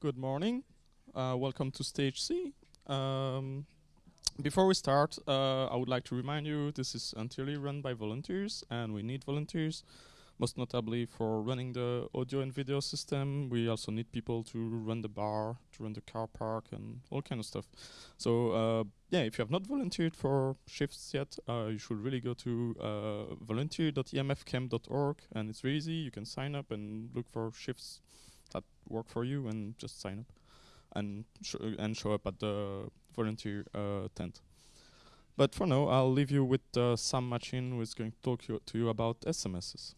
Good morning. Uh, welcome to Stage C. Um, before we start, uh, I would like to remind you this is entirely run by volunteers, and we need volunteers, most notably for running the audio and video system. We also need people to run the bar, to run the car park, and all kind of stuff. So uh, yeah, if you have not volunteered for shifts yet, uh, you should really go to uh, volunteer.emfcamp.org, and it's really easy. You can sign up and look for shifts that work for you, and just sign up and sh and show up at the volunteer uh, tent. But for now, I'll leave you with uh, Sam Machin, who is going to talk you to you about SMSs.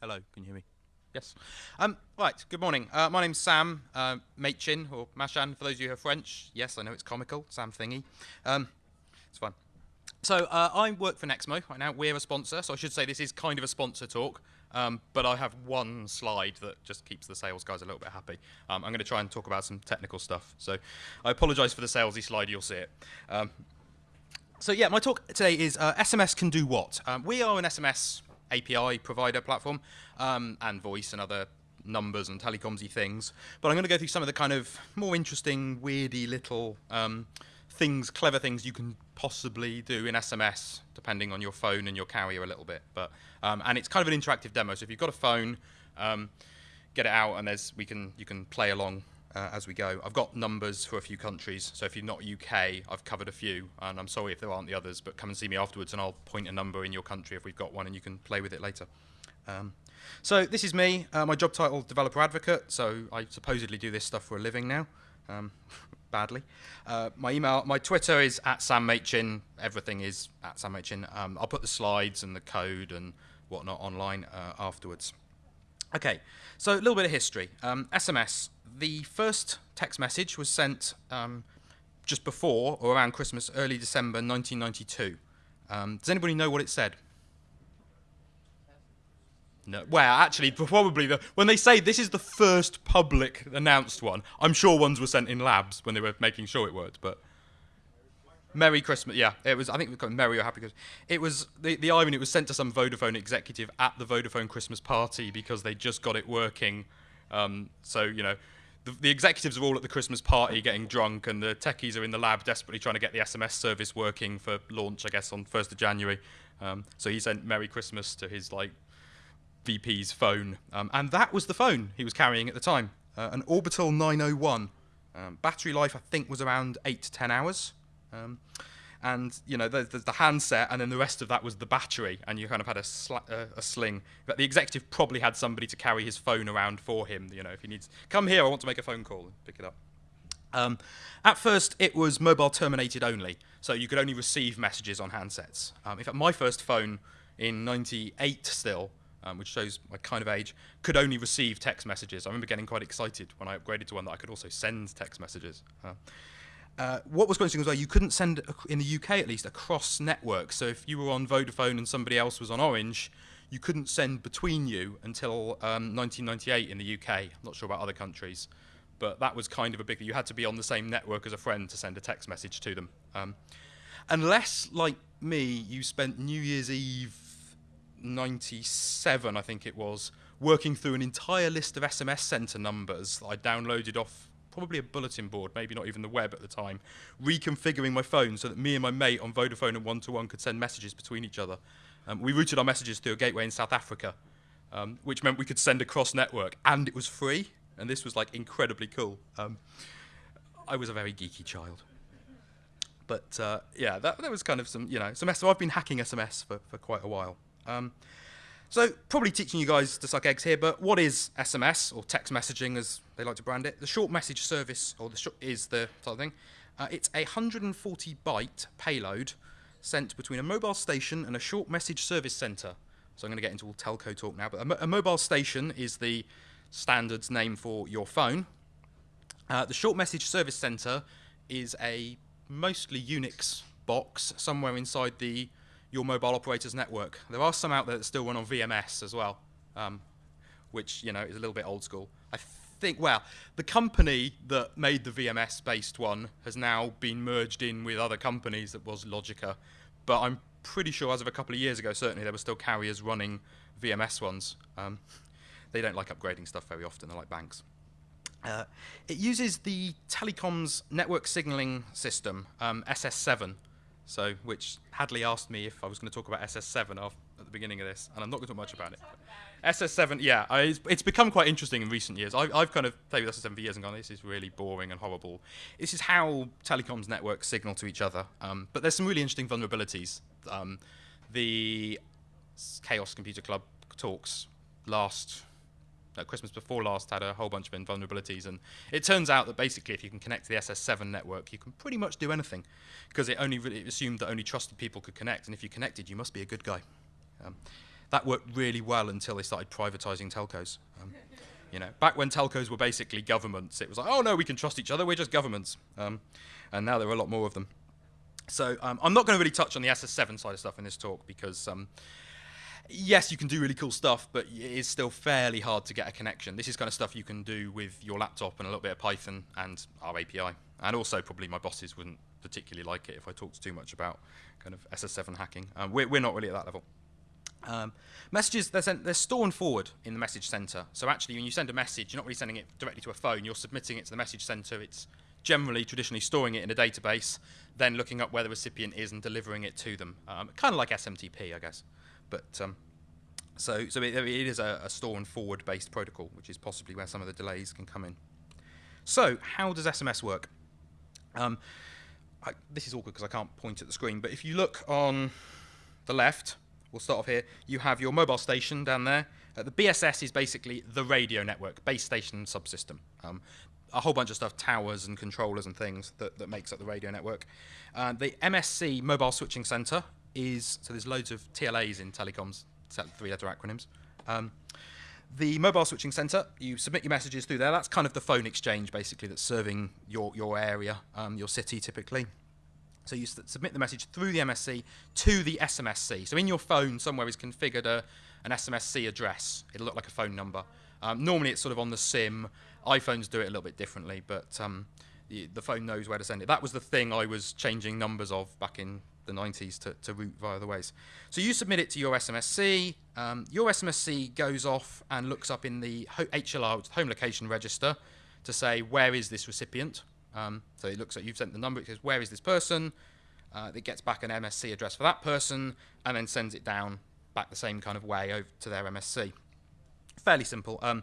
Hello, can you hear me? Yes. Um, right, good morning. Uh, my name's Sam uh, Machin, or Machan, for those of you who are French. Yes, I know it's comical, Sam Thingy. Um, it's fun. So uh, I work for Nexmo right now. We're a sponsor, so I should say this is kind of a sponsor talk. Um, but I have one slide that just keeps the sales guys a little bit happy. Um, I'm going to try and talk about some technical stuff. So I apologise for the salesy slide, you'll see it. Um, so yeah, my talk today is uh, SMS can do what? Um, we are an SMS API provider platform um, and voice and other numbers and telecomsy things. But I'm going to go through some of the kind of more interesting, weirdy little um, things, clever things you can possibly do in SMS, depending on your phone and your carrier a little bit. But um, and it's kind of an interactive demo. So if you've got a phone, um, get it out, and there's we can you can play along uh, as we go. I've got numbers for a few countries. So if you're not UK, I've covered a few, and I'm sorry if there aren't the others. But come and see me afterwards, and I'll point a number in your country if we've got one, and you can play with it later. Um, so this is me. Uh, my job title, developer advocate. So I supposedly do this stuff for a living now. Badly. Uh, my email, my Twitter is at Sam Machin. Everything is at Sam Machin. Um, I'll put the slides and the code and whatnot online uh, afterwards. Okay, so a little bit of history. Um, SMS. The first text message was sent um, just before or around Christmas, early December 1992. Um, does anybody know what it said? No. Well, actually, probably the, when they say this is the first public announced one, I'm sure ones were sent in labs when they were making sure it worked. But Merry Christmas, yeah, it was. I think we called Merry or Happy Christmas. It was the the irony. It was sent to some Vodafone executive at the Vodafone Christmas party because they just got it working. Um, so you know, the, the executives are all at the Christmas party getting drunk, and the techies are in the lab desperately trying to get the SMS service working for launch, I guess, on first of January. Um, so he sent Merry Christmas to his like VP's phone, um, and that was the phone he was carrying at the time, uh, an Orbitel 901. Um, battery life, I think, was around eight to ten hours. Um, and you know, there's, there's, the handset, and then the rest of that was the battery, and you kind of had a, sl- uh, a sling. But the executive probably had somebody to carry his phone around for him. You know, if he needs, come here, I want to make a phone call, pick it up. Um, at first, it was mobile terminated only, so you could only receive messages on handsets. Um, in fact, my first phone in '98 still um, which shows my kind of age, could only receive text messages. I remember getting quite excited when I upgraded to one that I could also send text messages. Uh, uh, what was quite interesting was well, you couldn't send, in the UK at least, across networks. So if you were on Vodafone and somebody else was on Orange, you couldn't send between you until um, 1998 in the UK. I'm not sure about other countries, but that was kind of a big. You had to be on the same network as a friend to send a text message to them. Um, unless, like me, you spent New Year's Eve 97, I think it was, working through an entire list of SMS center numbers that I downloaded off probably a bulletin board, maybe not even the web at the time, reconfiguring my phone so that me and my mate on Vodafone and One2One could send messages between each other. Um, we routed our messages through a gateway in South Africa, um, which meant we could send across network, and it was free. And this was like incredibly cool. Um, I was a very geeky child. But uh, yeah, that, that was kind of some, you know, some. So I've been hacking SMS for, for quite a while. Um, so probably teaching you guys to suck eggs here, but what is SMS or text messaging as they like to brand it? The short message service, or the is the sort of thing. Uh, it's a 140 byte payload sent between a mobile station and a short message service center. So I'm going to get into all telco talk now, but a, mo a mobile station is the standards name for your phone. Uh, the short message service center is a mostly Unix box somewhere inside the your mobile operator's network. There are some out there that still run on VMS as well, um, which you know is a little bit old school. I think, well, the company that made the VMS-based one has now been merged in with other companies that was Logica, but I'm pretty sure as of a couple of years ago, certainly there were still carriers running VMS ones. Um, they don't like upgrading stuff very often. They're like banks. Uh, it uses the telecoms network signaling system, um, SS7. So, which Hadley asked me if I was going to talk about SS7 at the beginning of this, and I'm not going to talk much about it. SS7, yeah, I, it's, it's, become quite interesting in recent years. I, have kind of played with SS7 for years and gone, this is really boring and horrible. This is how telecoms networks signal to each other. Um, but there's some really interesting vulnerabilities. Um, the Chaos Computer Club talks last uh, Christmas before last had a whole bunch of vulnerabilities, and it turns out that basically, if you can connect to the SS7 network, you can pretty much do anything, because it only really assumed that only trusted people could connect, and if you connected, you must be a good guy. Um, that worked really well until they started privatizing telcos. Um, you know, back when telcos were basically governments, it was like, oh no, we can trust each other, we're just governments, um, and now there are a lot more of them. So um, I'm not going to really touch on the SS7 side of stuff in this talk because um, yes, you can do really cool stuff, but it is still fairly hard to get a connection. This is kind of stuff you can do with your laptop and a little bit of Python and our API. And also, probably my bosses wouldn't particularly like it if I talked too much about kind of SS7 hacking. Um, we're, we're not really at that level. Um, messages, they're, sent, they're stored forward in the message center. So actually, when you send a message, you're not really sending it directly to a phone. You're submitting it to the message center. It's generally traditionally storing it in a database, then looking up where the recipient is and delivering it to them. Um, kind of like SMTP, I guess. But um, so, so it, it is a, a, store and forward based protocol, which is possibly where some of the delays can come in. So, how does SMS work? Um, I, this is awkward because I can't point at the screen, but if you look on the left, we'll start off here. You have your mobile station down there. Uh, the BSS is basically the radio network, base station subsystem. Um, a whole bunch of stuff, towers and controllers and things that, that makes up the radio network. Uh, the MSC Mobile Switching Center is so there's loads of TLAs in telecoms, three-letter acronyms. Um, the mobile switching center, you submit your messages through there. That's kind of the phone exchange, basically, that's serving your your area, um, your city, typically. So you submit the message through the MSC to the SMSC. So in your phone somewhere is configured a, an SMSC address. It'll look like a phone number. Um, normally it's sort of on the SIM. iPhones do it a little bit differently, but um, the, the phone knows where to send it. That was the thing I was changing numbers of back in the 90s to, to route via the ways. So you submit it to your SMSC. Um, your SMSC goes off and looks up in the HLR, home location register, to say where is this recipient. Um, so it looks at you've sent the number. It says where is this person. Uh, it gets back an MSC address for that person, and then sends it down back the same kind of way over to their MSC. Fairly simple. Um,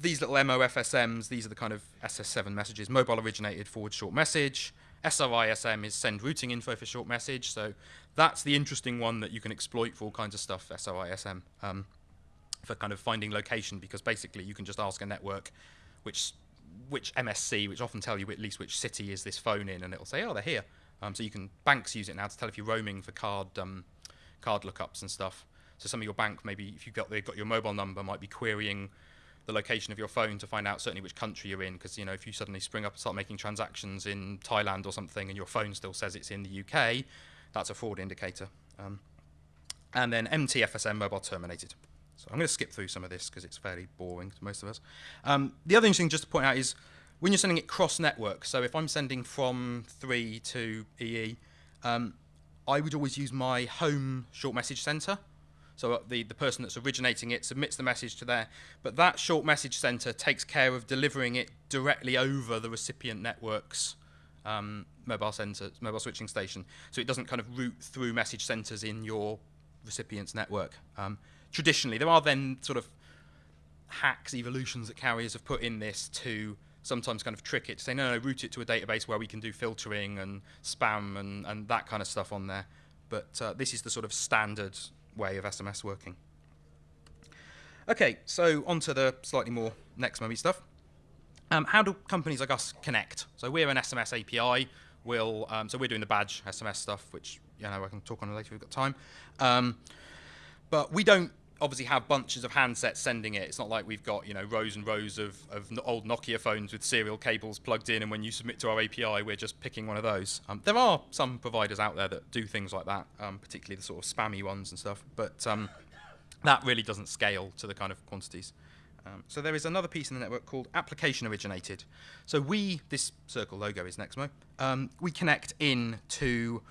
these little MOFSMs, these are the kind of SS7 messages, mobile originated forward short message. SRISM is send routing info for short message. So that's the interesting one that you can exploit for all kinds of stuff, SRISM, um, for kind of finding location because basically you can just ask a network which which MSC, which often tell you at least which city is this phone in, and it'll say, oh, they're here. Um, so you can banks use it now to tell if you're roaming for card um, card lookups and stuff. So some of your bank, maybe if you've got they've got your mobile number, might be querying the location of your phone to find out certainly which country you're in. Because you know, if you suddenly spring up and start making transactions in Thailand or something, and your phone still says it's in the UK, that's a fraud indicator. Um, and then MTFSM mobile terminated. So I'm going to skip through some of this because it's fairly boring to most of us. Um, the other interesting just to point out is when you're sending it cross network. So if I'm sending from 3 to EE, um, I would always use my home short message center. So uh, the, the person that's originating it submits the message to there, but that short message center takes care of delivering it directly over the recipient network's um, mobile center, mobile switching station. So it doesn't kind of route through message centers in your recipient's network. Um, traditionally, there are then sort of hacks, evolutions that carriers have put in this to sometimes kind of trick it to say, no, no, route it to a database where we can do filtering and spam and, and that kind of stuff on there. But uh, this is the sort of standard way of SMS working. Okay, so on to the slightly more next movie stuff. Um, how do companies like us connect? So we're an SMS API. We'll, um, so we're doing the badge SMS stuff, which you know I can talk on later if we've got time. Um, but we don't obviously have bunches of handsets sending it. It's not like we've got you know rows and rows of, of old Nokia phones with serial cables plugged in, and when you submit to our API, we're just picking one of those. Um, there are some providers out there that do things like that, um, particularly the sort of spammy ones and stuff, but um, that really doesn't scale to the kind of quantities. Um, so there is another piece in the network called application originated. So we, this circle logo is Nexmo, um, we connect in to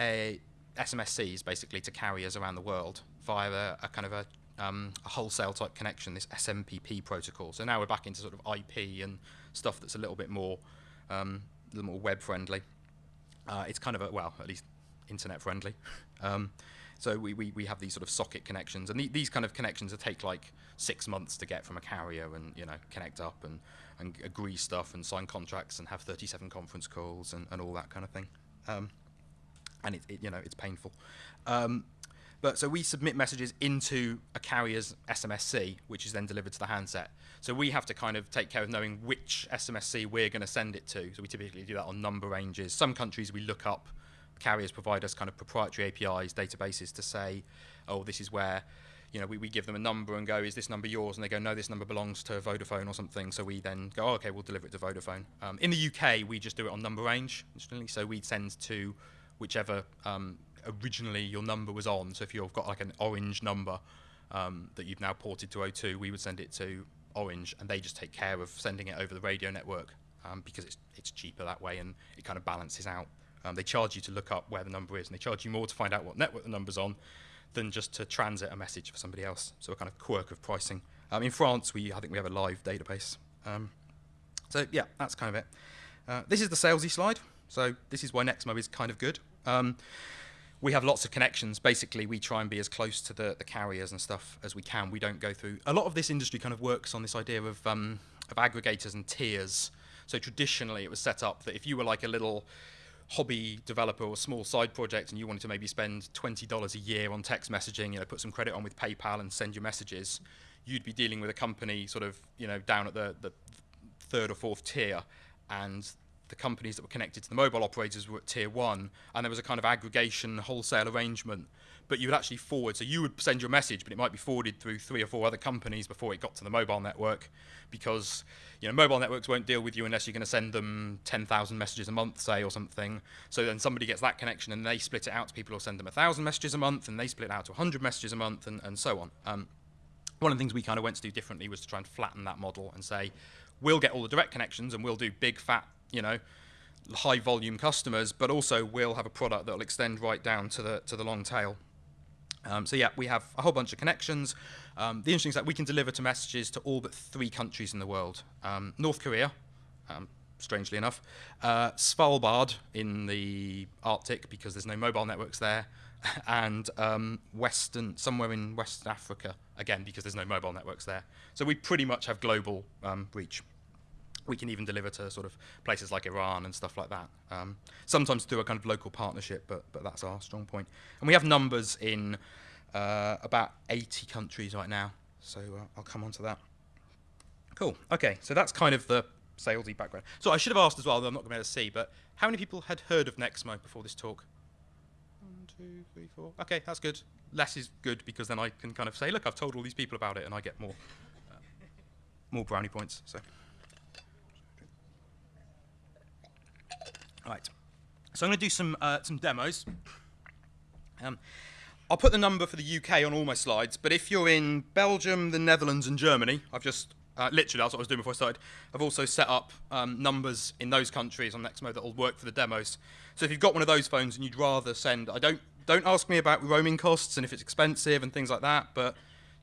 a SMSCs basically to carriers around the world via a, a kind of a um, a wholesale type connection, this SMPP protocol. So now we're back into sort of IP and stuff that's a little bit more, um, a little more web friendly. Uh, it's kind of a, well, at least internet friendly. Um, so we, we, we have these sort of socket connections, and the, these kind of connections that take like six months to get from a carrier, and you know connect up and, and agree stuff and sign contracts and have 37 conference calls and, and all that kind of thing. Um, and it, it, you know it's painful. Um, but so we submit messages into a carrier's SMSC, which is then delivered to the handset. So we have to kind of take care of knowing which SMSC we're going to send it to. So we typically do that on number ranges. Some countries we look up carriers provide us kind of proprietary APIs, databases to say, oh, this is where, you know, we, we give them a number and go, is this number yours? And they go, no, this number belongs to Vodafone or something. So we then go, oh, okay, we'll deliver it to Vodafone. Um, in the UK, we just do it on number range. So we send to whichever um, originally your number was on. So if you've got like an orange number um, that you've now ported to O2, we would send it to Orange, and they just take care of sending it over the radio network um, because it's it's cheaper that way, and it kind of balances out. Um, they charge you to look up where the number is, and they charge you more to find out what network the number's on than just to transit a message for somebody else. So a kind of quirk of pricing. Um, in France, we I think we have a live database. Um, so yeah, that's kind of it. Uh, this is the salesy slide. So this is why Nexmo is kind of good. Um, we have lots of connections. Basically, we try and be as close to the, the carriers and stuff as we can. We don't go through. A lot of this industry kind of works on this idea of um, of aggregators and tiers. So traditionally, it was set up that if you were like a little hobby developer or small side project and you wanted to maybe spend $20 a year on text messaging, you know, put some credit on with PayPal and send your messages, you'd be dealing with a company sort of, you know, down at the, the third or fourth tier and the companies that were connected to the mobile operators were at tier one, and there was a kind of aggregation wholesale arrangement. But you would actually forward, so you would send your message, but it might be forwarded through three or four other companies before it got to the mobile network, because you know mobile networks won't deal with you unless you're going to send them 10,000 messages a month, say, or something. So then somebody gets that connection, and they split it out to people who send them 1,000 messages a month, and they split it out to 100 messages a month, and, and so on. Um, one of the things we kind of went to do differently was to try and flatten that model and say, we'll get all the direct connections and we'll do big fat, you know, high volume customers, but also we'll have a product that will extend right down to the to the long tail. Um, so yeah, we have a whole bunch of connections. Um, the interesting thing is that we can deliver to messages to all but three countries in the world: um, North Korea, um, strangely enough, uh, Svalbard in the Arctic because there's no mobile networks there, and um, Western somewhere in West Africa again because there's no mobile networks there. So we pretty much have global um, reach we can even deliver to sort of places like Iran and stuff like that. Um, sometimes through a kind of local partnership, but but that's our strong point. And we have numbers in uh, about 80 countries right now, so uh, I'll come on to that. Cool. Okay, so that's kind of the salesy background. So I should have asked as well, though I'm not going to be able to see, but how many people had heard of Nexmo before this talk? One, two, three, four. Okay, that's good. Less is good because then I can kind of say, look, I've told all these people about it, and I get more uh, more brownie points. So. Right. So I'm going to do some uh, some demos. Um, I'll put the number for the UK on all my slides, but if you're in Belgium, the Netherlands, and Germany, I've just uh, literally that's what I was doing before I started. I've also set up um, numbers in those countries on Nexmo that will work for the demos. So if you've got one of those phones and you'd rather send, I don't don't ask me about roaming costs and if it's expensive and things like that, but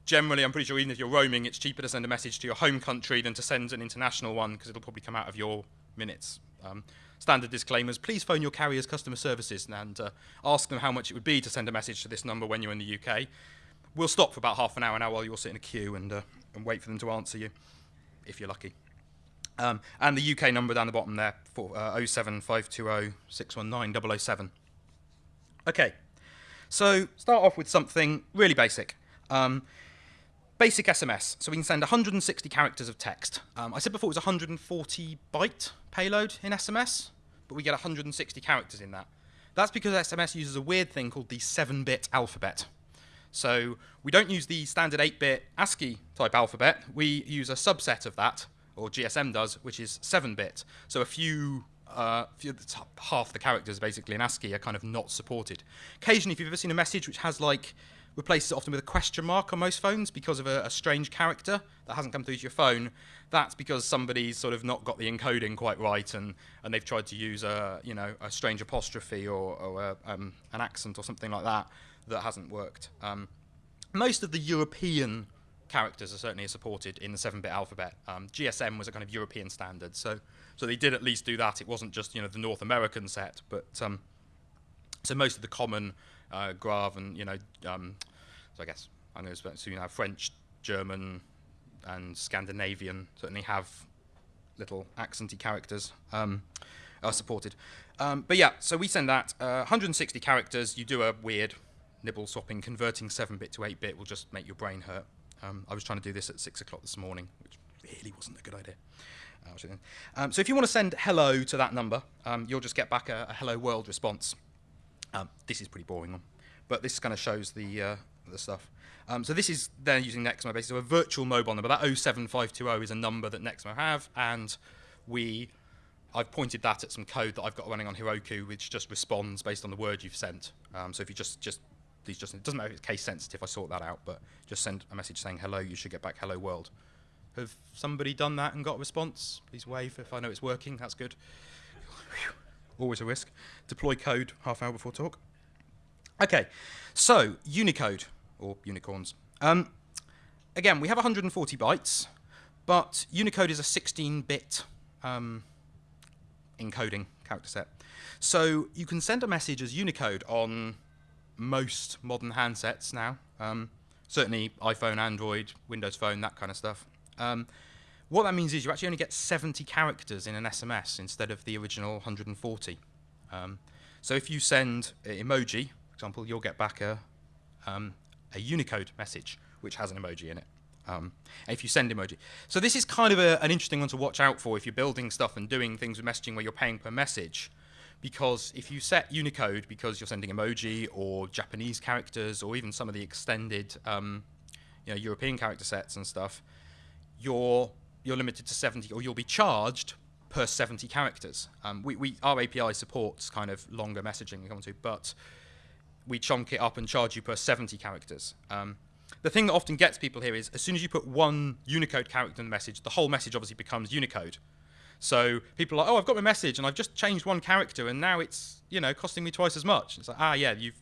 generally, I'm pretty sure even if you're roaming, it's cheaper to send a message to your home country than to send an international one because it'll probably come out of your minutes. Um, standard disclaimers, please phone your carrier's customer services and uh, ask them how much it would be to send a message to this number when you're in the UK. We'll stop for about half an hour now while you're sitting in a queue and, uh, and wait for them to answer you, if you're lucky. Um, and the UK number down the bottom there, for, uh, 07520 Okay, so start off with something really basic. Um, basic SMS. So we can send 160 characters of text. Um, I said before it was 140 byte payload in SMS, but we get 160 characters in that. That's because SMS uses a weird thing called the 7 bit alphabet. So we don't use the standard 8 bit ASCII type alphabet, we use a subset of that, or GSM does, which is 7 bit. So a few uh, half the characters basically in ASCII are kind of not supported. Occasionally, if you've ever seen a message which has like replaces it often with a question mark on most phones because of a, a, strange character that hasn't come through to your phone. That's because somebody's sort of not got the encoding quite right, and, and they've tried to use a you know a strange apostrophe or, or a, um, an accent or something like that that hasn't worked. Um, most of the European characters are certainly supported in the 7-bit alphabet. Um, GSM was a kind of European standard, so so they did at least do that. It wasn't just you know the North American set, but um, so most of the common uh, Grave and you know um, so I guess I'm going to assume now French, German, and Scandinavian certainly have little accenty characters um, are supported. Um, but yeah, so we send that uh, 160 characters. You do a weird nibble swapping, converting 7-bit to 8-bit will just make your brain hurt. Um, I was trying to do this at 6 o'clock this morning, which really wasn't a good idea. Uh, um, so if you want to send hello to that number, um, you'll just get back a, a hello world response. Um, this is pretty boring but this kind of shows the, uh, the stuff. Um, so this is then using Nexmo basically. So a virtual mobile number. That 07520 is a number that Nexmo have, and we I've pointed that at some code that I've got running on Heroku, which just responds based on the word you've sent. Um, so if you just just these just it doesn't matter if it's case sensitive. I sort that out, but just send a message saying hello. You should get back hello world. Have somebody done that and got a response? Please wave if I know it's working. That's good. Always a risk. Deploy code half hour before talk. Okay, so Unicode or unicorns. Um, again, we have 140 bytes, but Unicode is a 16-bit um, encoding character set. So you can send a message as Unicode on most modern handsets now. Um, certainly iPhone, Android, Windows Phone, that kind of stuff. What that means is you actually only get 70 characters in an SMS instead of the original 140. Um, so if you send emoji, for example, you'll get back a, um, a Unicode message which has an emoji in it. Um, if you send emoji. So this is kind of a, an interesting one to watch out for if you're building stuff and doing things with messaging where you're paying per message. Because if you set Unicode because you're sending emoji or Japanese characters or even some of the extended um, you know, European character sets and stuff, you're, you're limited to 70 or you'll be charged per 70 characters. Um, we, we, our API supports kind of longer messaging, come to, but we chunk it up and charge you per 70 characters. Um, the thing that often gets people here is as soon as you put one Unicode character in the message, the whole message obviously becomes Unicode. So people are like, oh, I've got my message and I've just changed one character and now it's you know costing me twice as much. It's like, ah, yeah, you've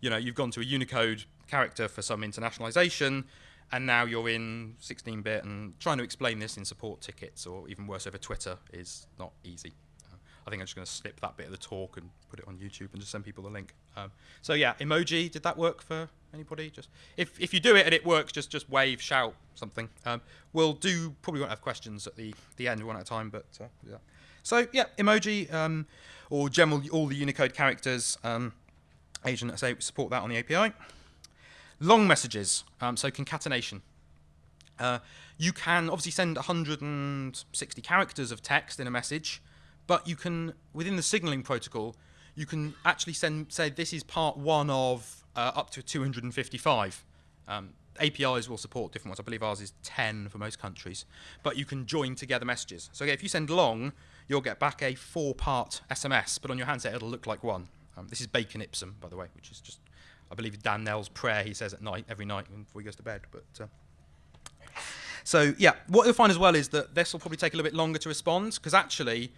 you know you've gone to a Unicode character for some internationalization, and now you're in 16-bit and trying to explain this in support tickets or even worse over Twitter is not easy. I think I'm just going to slip that bit of the talk and put it on YouTube and just send people the link. Um, so yeah, emoji. Did that work for anybody? Just if if you do it and it works, just just wave, shout something. Um, we'll do. Probably won't have questions at the the end one at a time, but uh, yeah. So yeah, emoji um, or general all the Unicode characters. Um, agent, I say support that on the API. Long messages. Um, so concatenation. Uh, you can obviously send 160 characters of text in a message but you can, within the signaling protocol, you can actually send, say this is part one of uh, up to 255. Um, APIs will support different ones. I believe ours is 10 for most countries. But you can join together messages. So again, if you send long, you'll get back a four-part SMS, but on your handset it'll look like one. Um, this is Bacon Ipsum, by the way, which is just, I believe, Dan Nell's prayer he says at night, every night before he goes to bed. But uh, So yeah, what you'll find as well is that this will probably take a little bit longer to respond, because actually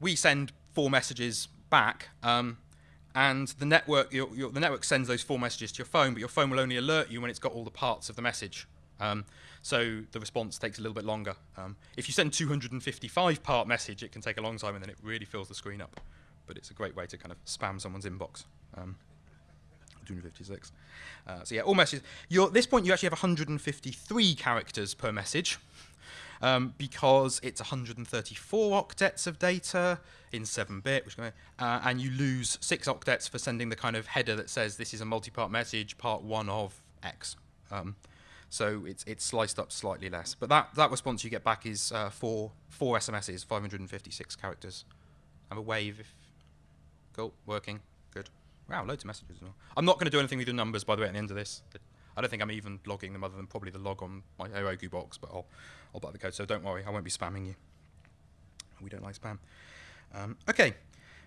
we send four messages back, um, and the network your, your, the network sends those four messages to your phone, but your phone will only alert you when it's got all the parts of the message. Um, so the response takes a little bit longer. Um, if you send 255 part message, it can take a long time, and then it really fills the screen up. But it's a great way to kind of spam someone's inbox. Um, 256. Uh, so yeah, all messages. You're, at this point, you actually have 153 characters per message um, because it's 134 octets of data in 7-bit, which uh, and you lose six octets for sending the kind of header that says this is a multi-part message, part one of X. Um, so it's it's sliced up slightly less, but that that response you get back is uh, four four SMSs, 556 characters. Have a wave if cool working. Wow, loads of messages. I'm not going to do anything with the numbers by the way at the end of this. I don't think I'm even logging them other than probably the log on my Heroku box, but I'll, I'll buy the code, so don't worry, I won't be spamming you. We don't like spam. Um, okay,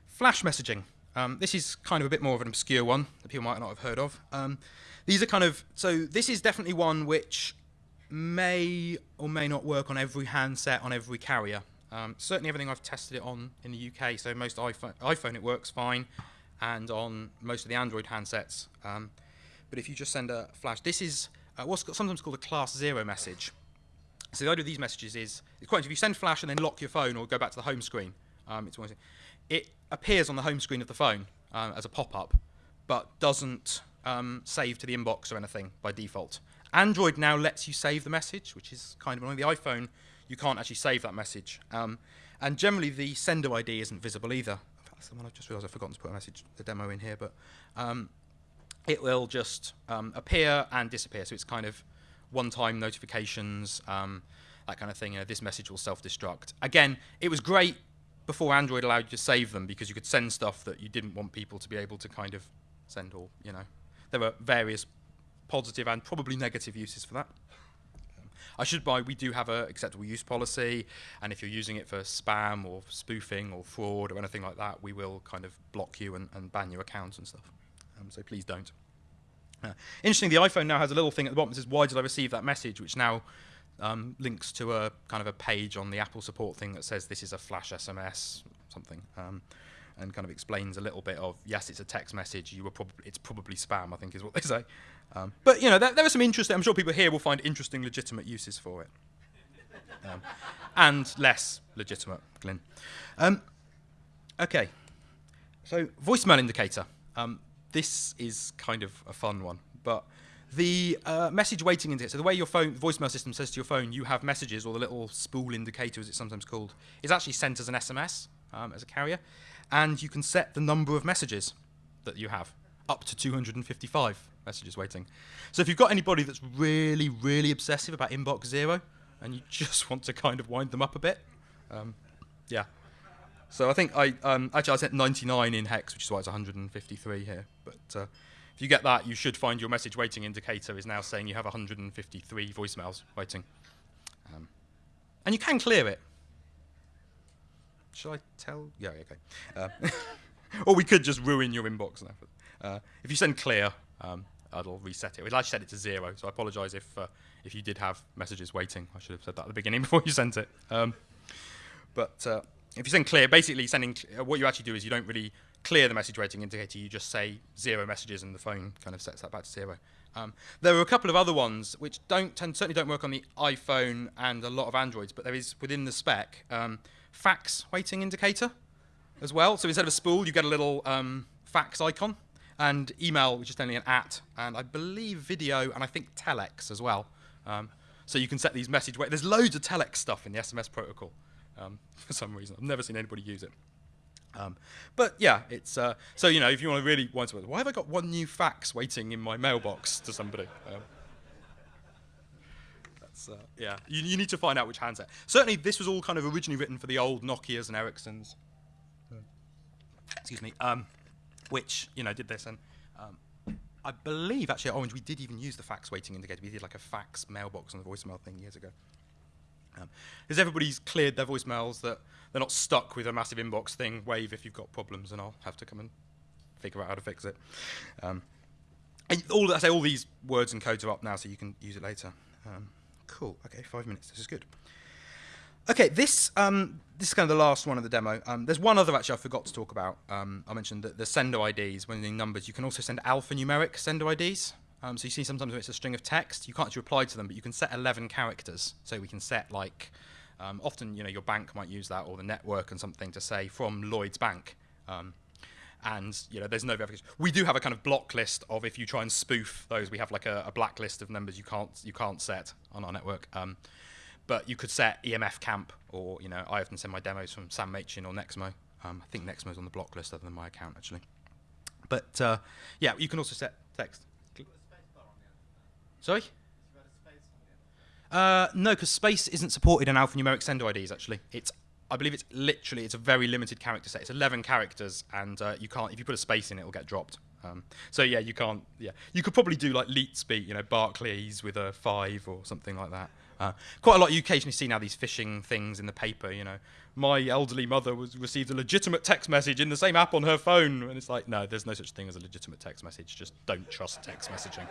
flash messaging. Um, this is kind of a bit more of an obscure one that people might not have heard of. Um, these are kind of, so this is definitely one which may or may not work on every handset on every carrier. Um, certainly everything I've tested it on in the UK, so most iPhone, iPhone it works fine, and on most of the Android handsets. Um, but if you just send a flash, this is uh, what's sometimes called a class zero message. So the idea of these messages is, it's quite if you send flash and then lock your phone or go back to the home screen, um, it's it appears on the home screen of the phone uh, as a pop-up, but doesn't um, save to the inbox or anything by default. Android now lets you save the message, which is kind of annoying. The iPhone, you can't actually save that message. Um, and generally, the sender ID isn't visible either. That's the one I've just realised I've forgotten to put a message, the demo in here, but um, it will just um, appear and disappear. So it's kind of one-time notifications, um, that kind of thing. You know, this message will self-destruct. Again, it was great before Android allowed you to save them because you could send stuff that you didn't want people to be able to kind of send or, you know. There were various positive and probably negative uses for that. I should buy, we do have a acceptable use policy, and if you're using it for spam or spoofing or fraud or anything like that, we will kind of block you and, and ban your accounts and stuff. Um, so please don't. Uh, interesting, the iPhone now has a little thing at the bottom that says, why did I receive that message, which now um, links to a kind of a page on the Apple support thing that says this is a flash SMS, something, um, and kind of explains a little bit of, yes, it's a text message, you were prob- it's probably spam, I think is what they say. Um, but, you know, there, there are some interesting, I'm sure people here will find interesting, legitimate uses for it. Um, and less legitimate, Glyn. Um, okay, so voicemail indicator. Um, this is kind of a fun one, but the uh, message waiting indicator, so the way your phone voicemail system says to your phone, you have messages, or the little spool indicator, as it's sometimes called, is actually sent as an SMS um, as a carrier, and you can set the number of messages that you have up to 255 messages waiting. So if you've got anybody that's really, really obsessive about inbox zero, and you just want to kind of wind them up a bit, um, yeah, so I think I um, actually I sent 99 in hex, which is why it's 153 here. But uh, if you get that, you should find your message waiting indicator is now saying you have 153 voicemails waiting, um, and you can clear it. Should I tell? Yeah, okay. Uh, or we could just ruin your inbox now. Uh, if you send clear, um, it'll reset it. We'd actually set it to zero, so I apologise if uh, if you did have messages waiting. I should have said that at the beginning before you sent it. Um, but uh, if you send clear, basically sending uh, what you actually do is you don't really clear the message waiting indicator. You just say zero messages, and the phone kind of sets that back to zero. Um, there are a couple of other ones which don't tend, certainly don't work on the iPhone and a lot of Androids, but there is within the spec um, fax waiting indicator as well. So instead of a spool, you get a little um, fax icon, and email, which is only an at, and I believe video, and I think telex as well. Um, so you can set these message wait. There's loads of telex stuff in the SMS protocol um, for some reason. I've never seen anybody use it. Um, but yeah, it's uh, so you know if you want to really want to, why have I got one new fax waiting in my mailbox to somebody? Um, uh, yeah, you, you, need to find out which handset. Certainly, this was all kind of originally written for the old Nokia's and Ericssons. Excuse me, um, which you know did this, and um, I believe actually at Orange we did even use the fax waiting indicator. We did like a fax mailbox on the voicemail thing years ago. Um, because everybody's cleared their voicemails that they're not stuck with a massive inbox thing. Wave if you've got problems, and I'll have to come and figure out how to fix it. Um, all I say, all these words and codes are up now, so you can use it later. Um, cool. Okay, five minutes. This is good. Okay, this um, this is kind of the last one of the demo. Um, there's one other actually I forgot to talk about. Um, I mentioned that the sender IDs, when the numbers, you can also send alphanumeric sender IDs. Um, so you see sometimes when it's a string of text, you can't actually reply to them, but you can set 11 characters. So we can set like, um, often you know your bank might use that or the network and something to say from Lloyds Bank. Um, and you know there's no verification. We do have a kind of block list of if you try and spoof those, we have like a, a blacklist of numbers you can't you can't set on our network. But you could set EMF Camp or you know I often send my demos from Sam Machin or Nexmo. Um, I think Nexmo's on the block list other than my account actually. But uh, yeah, you can also set text. Sorry? Uh, no, because space isn't supported in alphanumeric sender IDs. Actually, it's I believe it's literally it's a very limited character set. It's 11 characters, and uh, you can't if you put a space in it, it'll get dropped. Um, so yeah, you can't. Yeah, you could probably do like leet speak, you know, Barclays with a five or something like that. Uh, quite a lot. You occasionally see now these phishing things in the paper. You know, my elderly mother was received a legitimate text message in the same app on her phone, and it's like, no, there's no such thing as a legitimate text message. Just don't trust text messaging.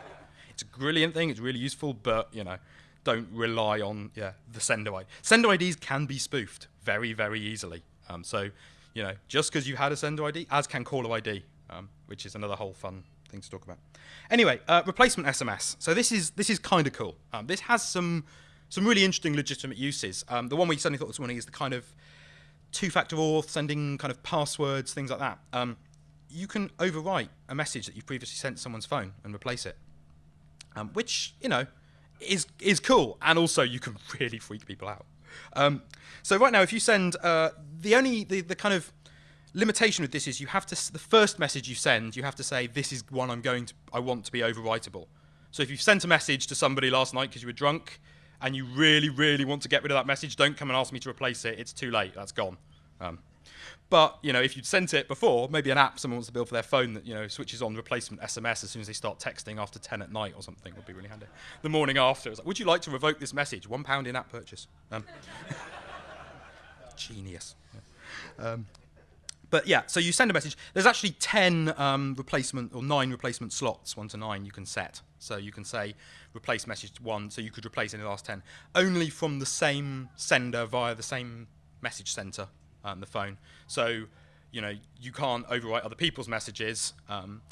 It's a brilliant thing. It's really useful, but you know, don't rely on yeah the sender ID. Sender IDs can be spoofed very very easily. Um, so you know, just because you had a sender ID, as can caller ID, um, which is another whole fun thing to talk about. Anyway, uh, replacement SMS. So this is this is kind of cool. Um, this has some some really interesting legitimate uses. Um, the one we suddenly thought this morning is the kind of two-factor auth, sending kind of passwords, things like that. Um, you can overwrite a message that you've previously sent someone's phone and replace it, um, which you know is is cool, and also you can really freak people out. Um, so right now, if you send uh, the only the, the kind of limitation with this is you have to the first message you send you have to say this is one I'm going to I want to be overwritable. So if you've sent a message to somebody last night because you were drunk and you really really want to get rid of that message, don't come and ask me to replace it. It's too late. That's gone. Um, but you know, if you'd sent it before, maybe an app someone wants to build for their phone that you know switches on replacement SMS as soon as they start texting after 10 at night or something would be really handy. The morning after, it's like, would you like to revoke this message? One pound in app purchase. Um, genius. Um, but yeah, so you send a message. There's actually 10 um, replacement or nine replacement slots, one to nine, you can set. So you can say replace message one, so you could replace any the last 10, only from the same sender via the same message center, um, the phone. So, you know, you can't overwrite other people's messages. Um,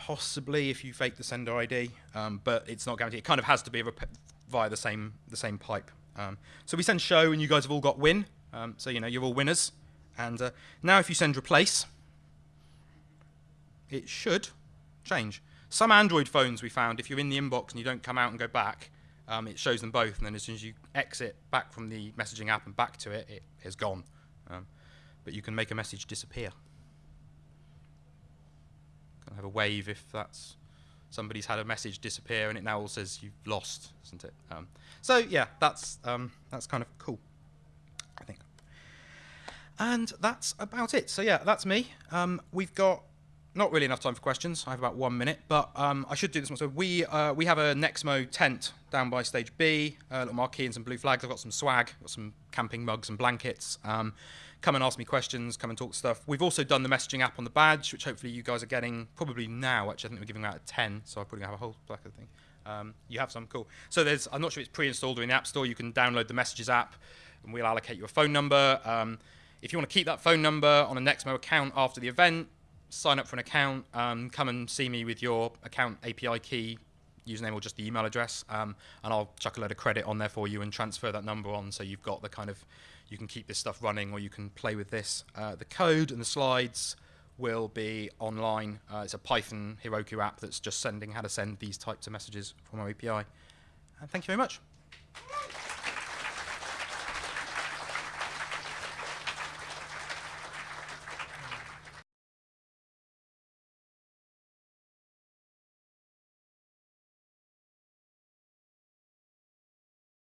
possibly if you fake the sender ID, um, but it's not guaranteed. It kind of has to be via the same the same pipe. Um, so we send show, and you guys have all got win. Um, so you know you're all winners. And uh, now if you send replace, it should change. Some Android phones we found, if you're in the inbox and you don't come out and go back, um, it shows them both. And then as soon as you exit back from the messaging app and back to it, it is gone. Um, but you can make a message disappear. Can have a wave if that's somebody's had a message disappear and it now all says you've lost, isn't it? Um, so yeah, that's um, that's kind of cool. And that's about it. So yeah, that's me. Um, we've got not really enough time for questions. I have about one minute, but um, I should do this one. So we uh, we have a Nexmo tent down by stage B, a little marquee and some blue flags. I've got some swag, got some camping mugs and blankets. Um, come and ask me questions. Come and talk stuff. We've also done the messaging app on the badge, which hopefully you guys are getting probably now. Actually, I think we're giving out at ten, so I'm probably have a whole black of thing. Um, you have some cool. So there's I'm not sure if it's pre-installed or in the App Store. You can download the messages app, and we'll allocate you a phone number. If you want to keep that phone number on a Nexmo account after the event, sign up for an account, um, come and see me with your account API key, username or just the email address, um, and I'll chuck a load of credit on there for you and transfer that number on so you've got the kind of, you can keep this stuff running or you can play with this. Uh, the code and the slides will be online. Uh, it's a Python Heroku app that's just sending how to send these types of messages from our API. And thank you very much.